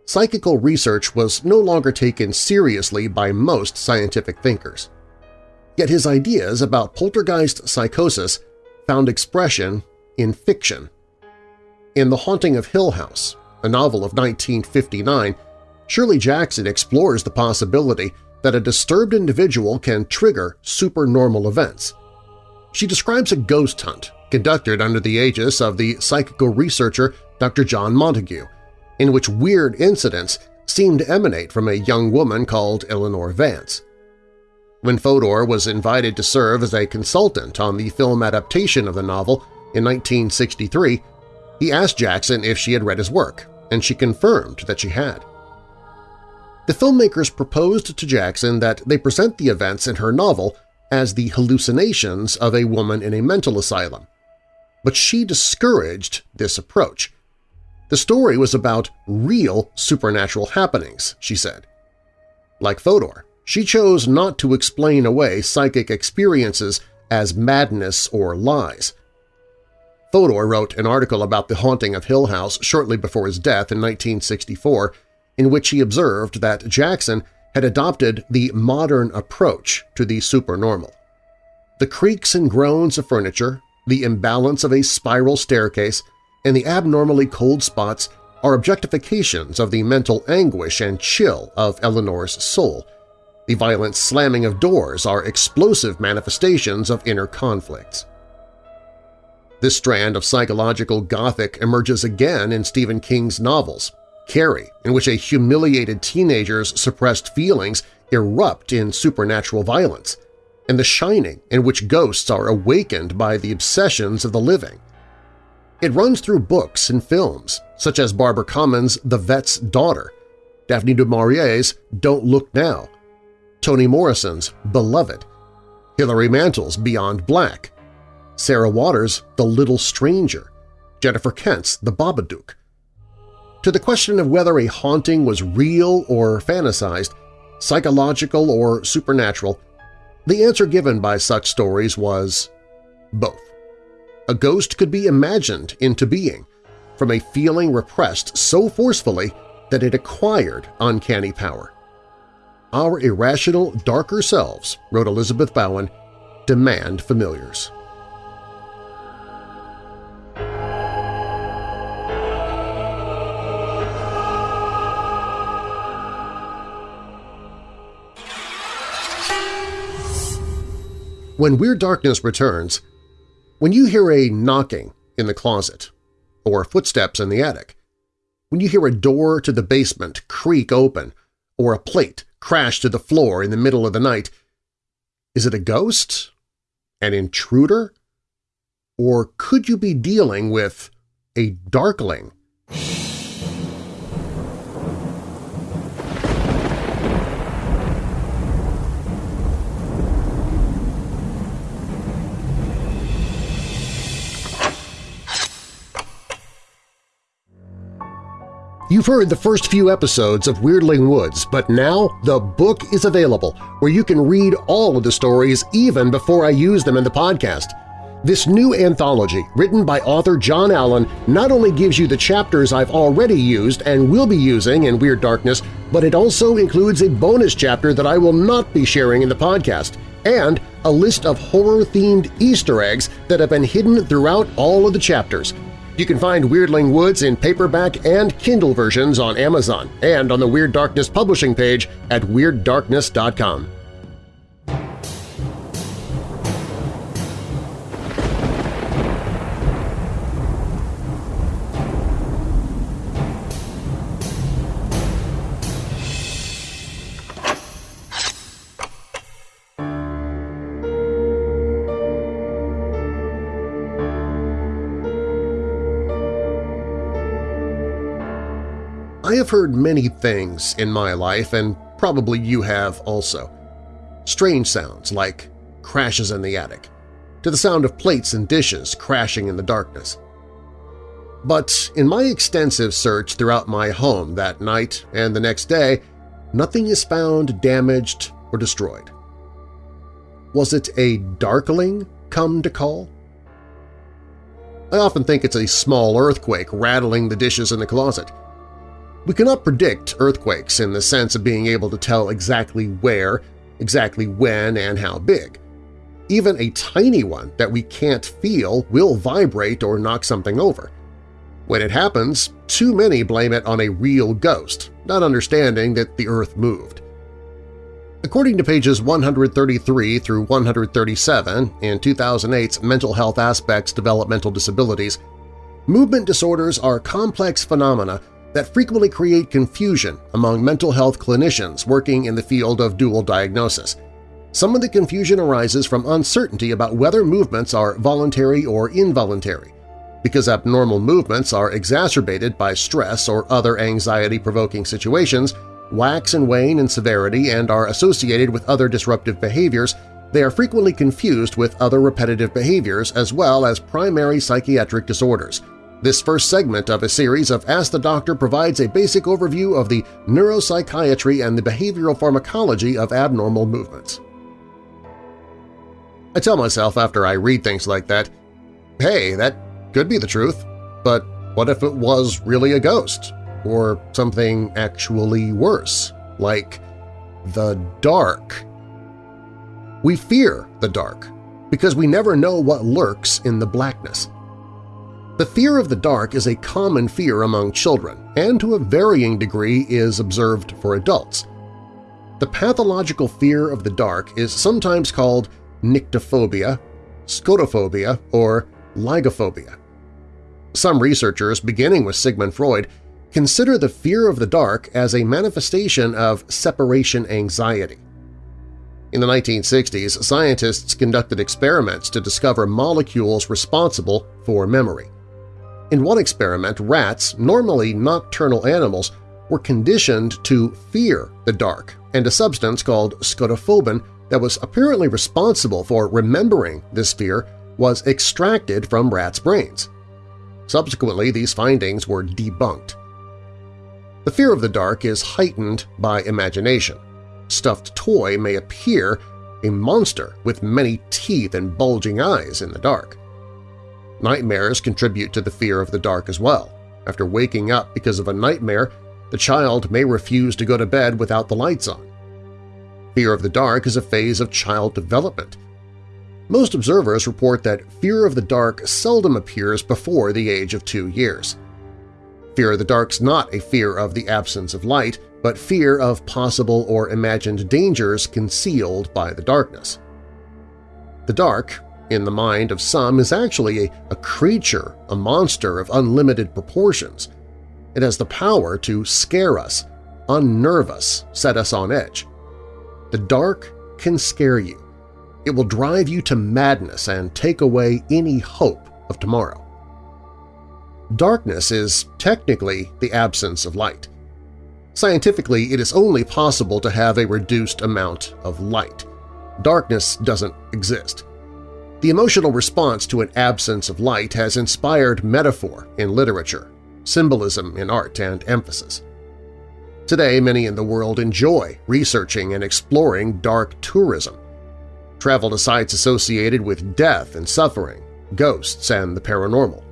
psychical research was no longer taken seriously by most scientific thinkers. Yet his ideas about poltergeist psychosis found expression in fiction. In The Haunting of Hill House, a novel of 1959, Shirley Jackson explores the possibility that a disturbed individual can trigger supernormal events. She describes a ghost hunt conducted under the aegis of the psychical researcher Dr. John Montague, in which weird incidents seemed to emanate from a young woman called Eleanor Vance. When Fodor was invited to serve as a consultant on the film adaptation of the novel in 1963, he asked Jackson if she had read his work, and she confirmed that she had. The filmmakers proposed to Jackson that they present the events in her novel as the hallucinations of a woman in a mental asylum, but she discouraged this approach. The story was about real supernatural happenings, she said. Like Fodor, she chose not to explain away psychic experiences as madness or lies. Fodor wrote an article about the haunting of Hill House shortly before his death in 1964 in which he observed that Jackson had adopted the modern approach to the supernormal. The creaks and groans of furniture, the imbalance of a spiral staircase, and the abnormally cold spots are objectifications of the mental anguish and chill of Eleanor's soul. The violent slamming of doors are explosive manifestations of inner conflicts. This strand of psychological Gothic emerges again in Stephen King's novels, Carrie, in which a humiliated teenager's suppressed feelings erupt in supernatural violence, and The Shining, in which ghosts are awakened by the obsessions of the living. It runs through books and films, such as Barbara Comyns' The Vet's Daughter, Daphne du Maurier's Don't Look Now, Toni Morrison's Beloved, Hilary Mantel's Beyond Black, Sarah Waters' The Little Stranger, Jennifer Kent's The Babadook, to the question of whether a haunting was real or fantasized, psychological or supernatural, the answer given by such stories was both. A ghost could be imagined into being, from a feeling repressed so forcefully that it acquired uncanny power. Our irrational, darker selves, wrote Elizabeth Bowen, demand familiars. When Weird Darkness returns, when you hear a knocking in the closet or footsteps in the attic, when you hear a door to the basement creak open or a plate crash to the floor in the middle of the night, is it a ghost? An intruder? Or could you be dealing with a darkling? You've heard the first few episodes of Weirdling Woods, but now the book is available where you can read all of the stories even before I use them in the podcast. This new anthology, written by author John Allen, not only gives you the chapters I've already used and will be using in Weird Darkness, but it also includes a bonus chapter that I will not be sharing in the podcast, and a list of horror-themed Easter eggs that have been hidden throughout all of the chapters – you can find Weirdling Woods in paperback and Kindle versions on Amazon and on the Weird Darkness publishing page at WeirdDarkness.com. I have heard many things in my life, and probably you have also. Strange sounds like crashes in the attic, to the sound of plates and dishes crashing in the darkness. But in my extensive search throughout my home that night and the next day, nothing is found damaged or destroyed. Was it a darkling come to call? I often think it's a small earthquake rattling the dishes in the closet. We cannot predict earthquakes in the sense of being able to tell exactly where, exactly when, and how big. Even a tiny one that we can't feel will vibrate or knock something over. When it happens, too many blame it on a real ghost, not understanding that the Earth moved. According to pages 133 through 137 in 2008's Mental Health Aspects Developmental Disabilities, movement disorders are complex phenomena that frequently create confusion among mental health clinicians working in the field of dual diagnosis. Some of the confusion arises from uncertainty about whether movements are voluntary or involuntary, because abnormal movements are exacerbated by stress or other anxiety-provoking situations, wax and wane in severity and are associated with other disruptive behaviors, they are frequently confused with other repetitive behaviors as well as primary psychiatric disorders. This first segment of a series of Ask the Doctor provides a basic overview of the neuropsychiatry and the behavioral pharmacology of abnormal movements. I tell myself after I read things like that, hey, that could be the truth, but what if it was really a ghost? Or something actually worse, like the dark? We fear the dark because we never know what lurks in the blackness. The fear of the dark is a common fear among children and to a varying degree is observed for adults. The pathological fear of the dark is sometimes called nyctophobia, scotophobia, or lygophobia. Some researchers, beginning with Sigmund Freud, consider the fear of the dark as a manifestation of separation anxiety. In the 1960s, scientists conducted experiments to discover molecules responsible for memory. In one experiment, rats, normally nocturnal animals, were conditioned to fear the dark, and a substance called scotophobin that was apparently responsible for remembering this fear was extracted from rats' brains. Subsequently, these findings were debunked. The fear of the dark is heightened by imagination. Stuffed toy may appear a monster with many teeth and bulging eyes in the dark. Nightmares contribute to the fear of the dark as well. After waking up because of a nightmare, the child may refuse to go to bed without the lights on. Fear of the dark is a phase of child development. Most observers report that fear of the dark seldom appears before the age of two years. Fear of the dark is not a fear of the absence of light, but fear of possible or imagined dangers concealed by the darkness. The dark, in the mind of some, is actually a, a creature, a monster of unlimited proportions. It has the power to scare us, unnerve us, set us on edge. The dark can scare you, it will drive you to madness and take away any hope of tomorrow. Darkness is technically the absence of light. Scientifically, it is only possible to have a reduced amount of light. Darkness doesn't exist. The emotional response to an absence of light has inspired metaphor in literature, symbolism in art, and emphasis. Today, many in the world enjoy researching and exploring dark tourism, travel to sites associated with death and suffering, ghosts, and the paranormal.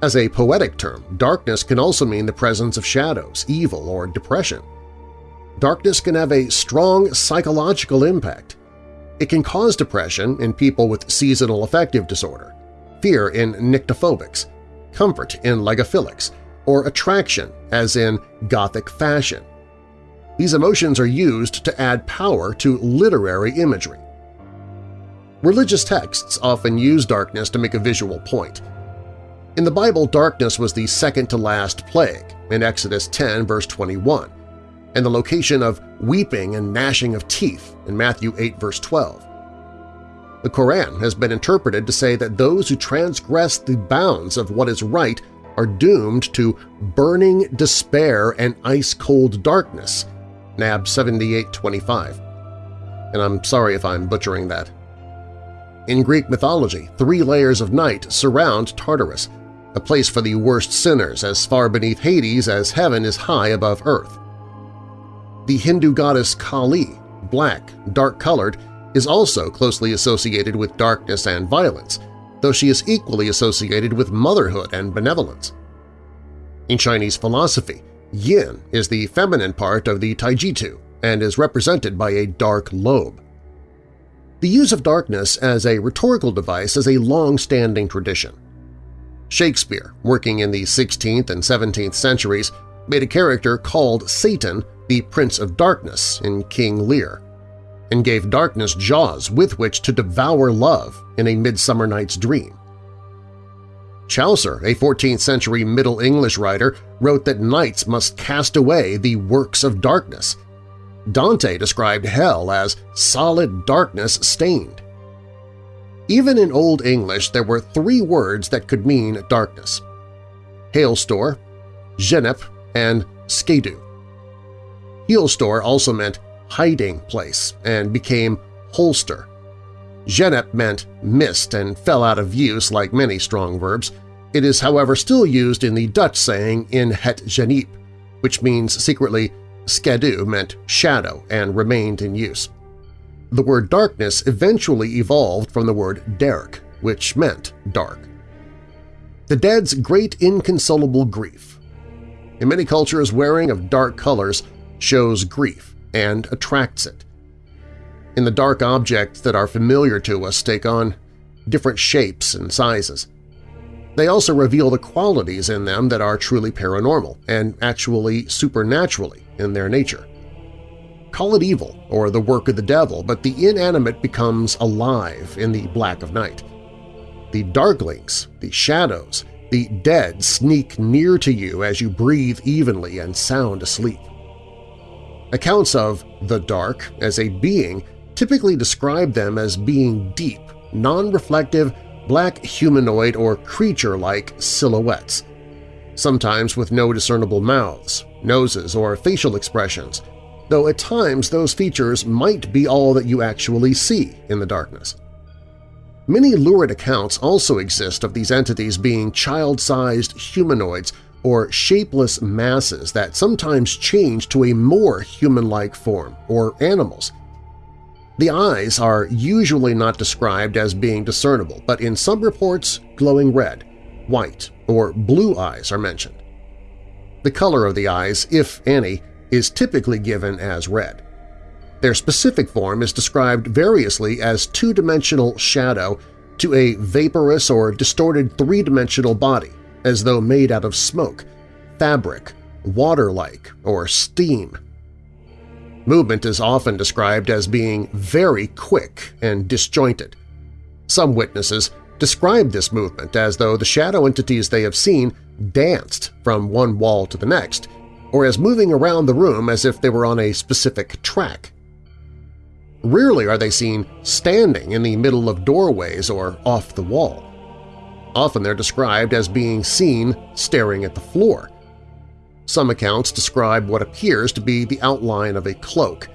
As a poetic term, darkness can also mean the presence of shadows, evil, or depression. Darkness can have a strong psychological impact. It can cause depression in people with seasonal affective disorder, fear in nyctophobics, comfort in lygophilics, or attraction as in gothic fashion, these emotions are used to add power to literary imagery. Religious texts often use darkness to make a visual point. In the Bible, darkness was the second-to-last plague in Exodus 10 verse 21, and the location of weeping and gnashing of teeth in Matthew 8 verse 12. The Koran has been interpreted to say that those who transgress the bounds of what is right are doomed to burning despair and ice-cold darkness, NAB 7825. And I'm sorry if I'm butchering that. In Greek mythology, three layers of night surround Tartarus, a place for the worst sinners as far beneath Hades as heaven is high above earth. The Hindu goddess Kali, black, dark-colored, is also closely associated with darkness and violence, though she is equally associated with motherhood and benevolence. In Chinese philosophy, yin is the feminine part of the Taijitu and is represented by a dark lobe. The use of darkness as a rhetorical device is a long-standing tradition. Shakespeare, working in the 16th and 17th centuries, made a character called Satan the Prince of Darkness in King Lear, and gave darkness jaws with which to devour love in A Midsummer Night's Dream. Chaucer, a 14th-century Middle English writer, wrote that knights must cast away the works of darkness. Dante described hell as solid darkness stained. Even in Old English there were three words that could mean darkness – heolstor, genip, and sceadu. Heolstor also meant hiding place and became holster. Genip meant mist and fell out of use like many strong verbs. It is, however, still used in the Dutch saying in het geniep, which means secretly skedu meant shadow and remained in use. The word darkness eventually evolved from the word derk, which meant dark. The dead's great inconsolable grief. In many cultures, wearing of dark colors shows grief and attracts it. In the dark objects that are familiar to us take on different shapes and sizes. They also reveal the qualities in them that are truly paranormal and actually supernaturally in their nature. Call it evil or the work of the devil, but the inanimate becomes alive in the black of night. The darklings, the shadows, the dead sneak near to you as you breathe evenly and sound asleep. Accounts of the dark as a being typically describe them as being deep, non-reflective, black humanoid or creature-like silhouettes, sometimes with no discernible mouths, noses, or facial expressions, though at times those features might be all that you actually see in the darkness. Many lurid accounts also exist of these entities being child-sized humanoids or shapeless masses that sometimes change to a more human-like form, or animals. The eyes are usually not described as being discernible, but in some reports glowing red, white, or blue eyes are mentioned. The color of the eyes, if any, is typically given as red. Their specific form is described variously as two-dimensional shadow to a vaporous or distorted three-dimensional body, as though made out of smoke, fabric, water-like, or steam. Movement is often described as being very quick and disjointed. Some witnesses describe this movement as though the shadow entities they have seen danced from one wall to the next, or as moving around the room as if they were on a specific track. Rarely are they seen standing in the middle of doorways or off the wall. Often they're described as being seen staring at the floor. Some accounts describe what appears to be the outline of a cloak,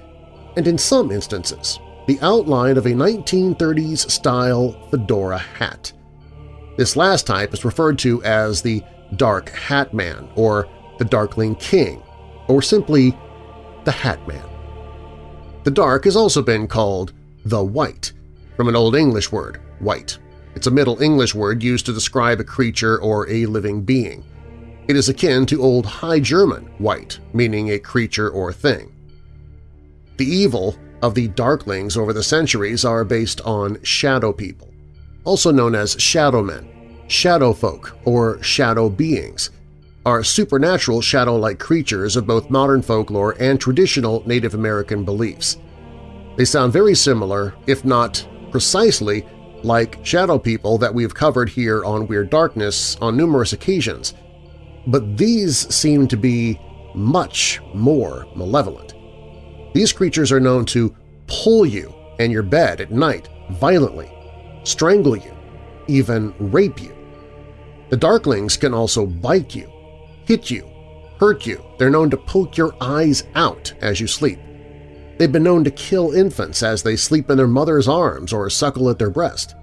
and in some instances, the outline of a 1930s-style fedora hat. This last type is referred to as the Dark Hat Man or the Darkling King, or simply the Hat Man. The dark has also been called the Wight, from an Old English word, white. It's a Middle English word used to describe a creature or a living being. It is akin to Old High German white, meaning a creature or thing. The evil of the Darklings over the centuries are based on shadow people, also known as shadowmen, shadow folk, or shadow beings, are supernatural shadow-like creatures of both modern folklore and traditional Native American beliefs. They sound very similar, if not precisely, like shadow people that we've covered here on Weird Darkness on numerous occasions, but these seem to be much more malevolent. These creatures are known to pull you and your bed at night violently, strangle you, even rape you. The Darklings can also bite you, hit you, hurt you. They're known to poke your eyes out as you sleep. They've been known to kill infants as they sleep in their mother's arms or suckle at their breast.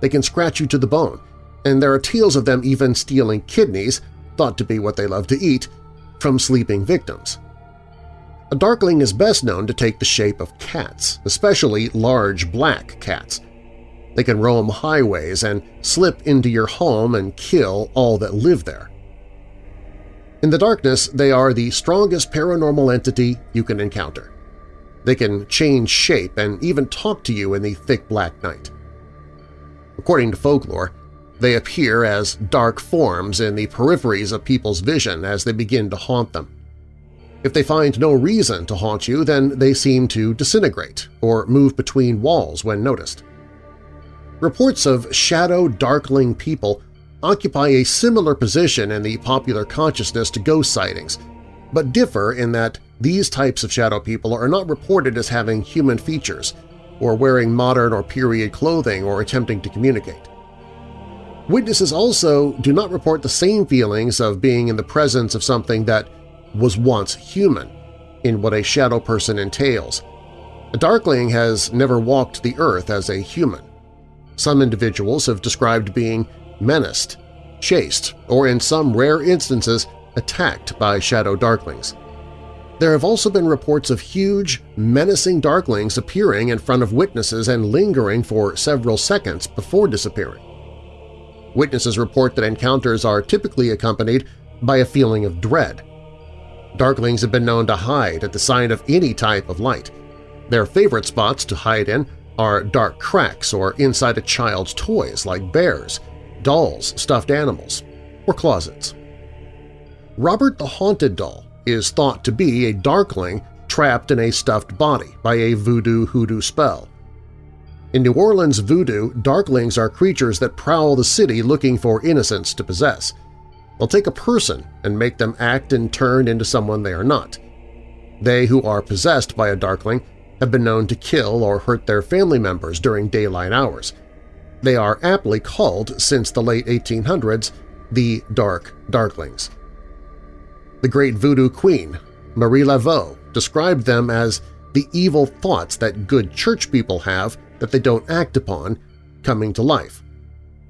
They can scratch you to the bone, and there are tales of them even stealing kidneys, thought to be what they love to eat, from sleeping victims. A darkling is best known to take the shape of cats, especially large black cats. They can roam highways and slip into your home and kill all that live there. In the darkness, they are the strongest paranormal entity you can encounter. They can change shape and even talk to you in the thick black night. According to folklore, they appear as dark forms in the peripheries of people's vision as they begin to haunt them. If they find no reason to haunt you, then they seem to disintegrate or move between walls when noticed. Reports of shadow darkling people occupy a similar position in the popular consciousness to ghost sightings, but differ in that these types of shadow people are not reported as having human features or wearing modern or period clothing or attempting to communicate. Witnesses also do not report the same feelings of being in the presence of something that was once human in what a shadow person entails. A Darkling has never walked the earth as a human. Some individuals have described being menaced, chased, or in some rare instances attacked by shadow Darklings. There have also been reports of huge, menacing Darklings appearing in front of witnesses and lingering for several seconds before disappearing. Witnesses report that encounters are typically accompanied by a feeling of dread, Darklings have been known to hide at the sign of any type of light. Their favorite spots to hide in are dark cracks or inside a child's toys like bears, dolls, stuffed animals, or closets. Robert the Haunted Doll is thought to be a darkling trapped in a stuffed body by a voodoo-hoodoo spell. In New Orleans voodoo, darklings are creatures that prowl the city looking for innocents to possess – They'll take a person and make them act and turn into someone they are not. They who are possessed by a Darkling have been known to kill or hurt their family members during daylight hours. They are aptly called, since the late 1800s, the Dark Darklings. The great voodoo queen, Marie Laveau, described them as the evil thoughts that good church people have that they don't act upon coming to life.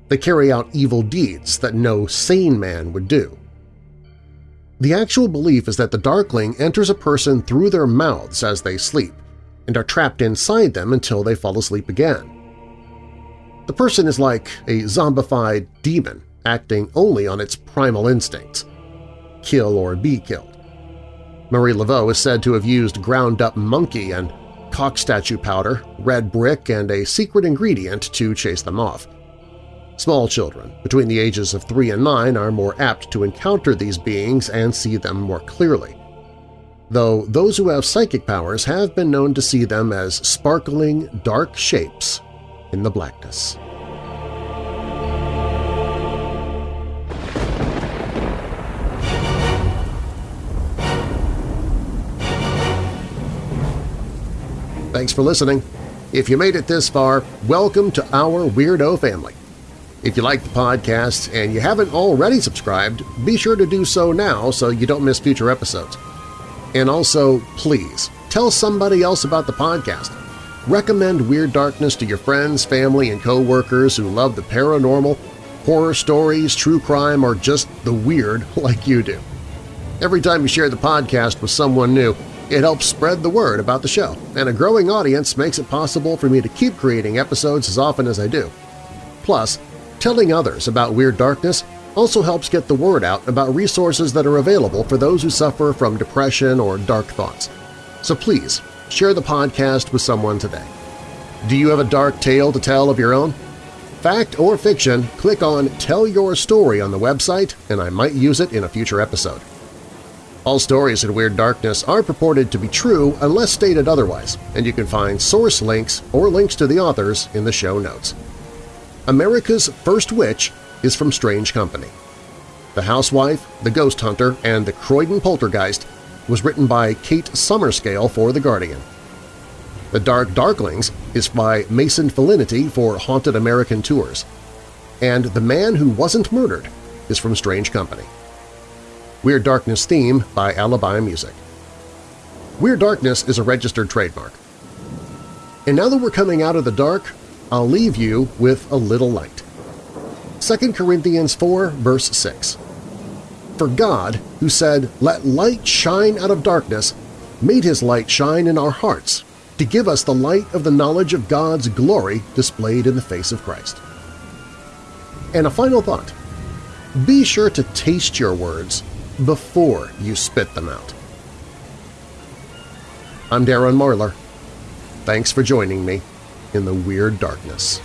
They carry out evil deeds that no sane man would do. The actual belief is that the Darkling enters a person through their mouths as they sleep and are trapped inside them until they fall asleep again. The person is like a zombified demon acting only on its primal instincts – kill or be killed. Marie Laveau is said to have used ground-up monkey and cock statue powder, red brick, and a secret ingredient to chase them off. Small children between the ages of 3 and 9 are more apt to encounter these beings and see them more clearly, though those who have psychic powers have been known to see them as sparkling, dark shapes in the blackness. Thanks for listening. If you made it this far, welcome to our Weirdo family. If you like the podcast and you haven't already subscribed, be sure to do so now so you don't miss future episodes. And also, please, tell somebody else about the podcast. Recommend Weird Darkness to your friends, family, and co-workers who love the paranormal, horror stories, true crime, or just the weird like you do. Every time you share the podcast with someone new, it helps spread the word about the show, and a growing audience makes it possible for me to keep creating episodes as often as I do. Plus, Telling others about Weird Darkness also helps get the word out about resources that are available for those who suffer from depression or dark thoughts. So please, share the podcast with someone today. Do you have a dark tale to tell of your own? Fact or fiction, click on Tell Your Story on the website and I might use it in a future episode. All stories in Weird Darkness are purported to be true unless stated otherwise, and you can find source links or links to the authors in the show notes. America's First Witch is from Strange Company. The Housewife, The Ghost Hunter, and The Croydon Poltergeist was written by Kate Summerscale for The Guardian. The Dark Darklings is by Mason Felinity for Haunted American Tours. and The Man Who Wasn't Murdered is from Strange Company. Weird Darkness theme by Alibi Music. Weird Darkness is a registered trademark. And now that we're coming out of the dark, I'll leave you with a little light. 2 Corinthians 4 verse 6 For God, who said, Let light shine out of darkness, made his light shine in our hearts to give us the light of the knowledge of God's glory displayed in the face of Christ. And a final thought. Be sure to taste your words before you spit them out. I'm Darren Marlar. Thanks for joining me in the Weird Darkness.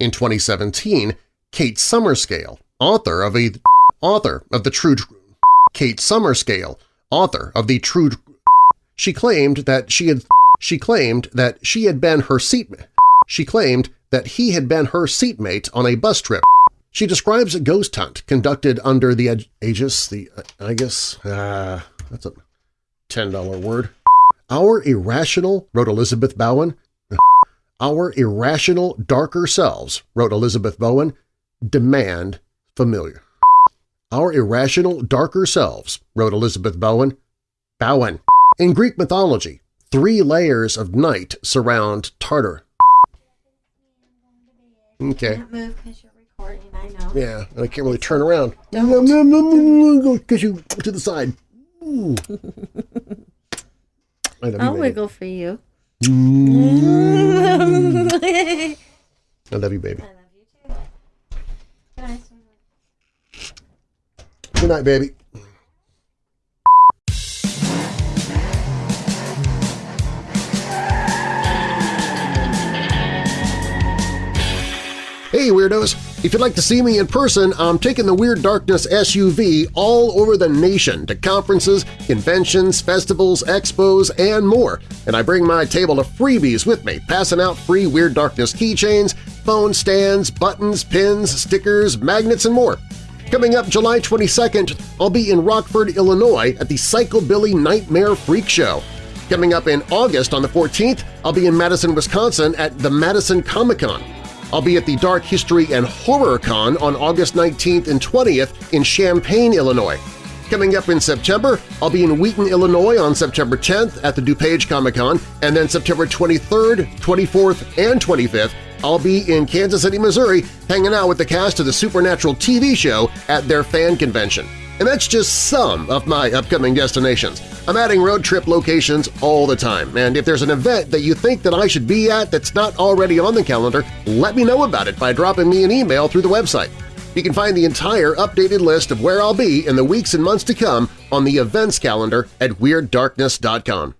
In 2017, Kate Summerscale, author of a author of the True Kate Summerscale, author of the True she claimed that she had she claimed that she had been her seatmate. She claimed that he had been her seatmate on a bus trip. She describes a ghost hunt conducted under the aegis, the, uh, I guess, uh, that's a $10 word. Our irrational, wrote Elizabeth Bowen, our irrational, darker selves, wrote Elizabeth Bowen, demand familiar. Our irrational, darker selves, wrote Elizabeth Bowen, Bowen. In Greek mythology, three layers of night surround Tartar. Okay. I can't move because you're recording, I know. Yeah, and I can't really turn around. Don't. Because you to the side. I love you, I'll wiggle for you. I love you, baby. I love you too. Good night, baby. Hey Weirdos! If you'd like to see me in person, I'm taking the Weird Darkness SUV all over the nation to conferences, conventions, festivals, expos, and more, and I bring my table of freebies with me, passing out free Weird Darkness keychains, phone stands, buttons, pins, stickers, magnets, and more. Coming up July 22nd, I'll be in Rockford, Illinois at the Psychobilly Nightmare Freak Show. Coming up in August on the 14th, I'll be in Madison, Wisconsin at the Madison Comic-Con. I'll be at the Dark History and Horror Con on August 19th and 20th in Champaign, Illinois. Coming up in September, I'll be in Wheaton, Illinois on September 10th at the DuPage Comic-Con, and then September 23rd, 24th, and 25th, I'll be in Kansas City, Missouri hanging out with the cast of the Supernatural TV show at their fan convention. And that's just some of my upcoming destinations. I'm adding road trip locations all the time, and if there's an event that you think that I should be at that's not already on the calendar, let me know about it by dropping me an email through the website. You can find the entire updated list of where I'll be in the weeks and months to come on the events calendar at WeirdDarkness.com.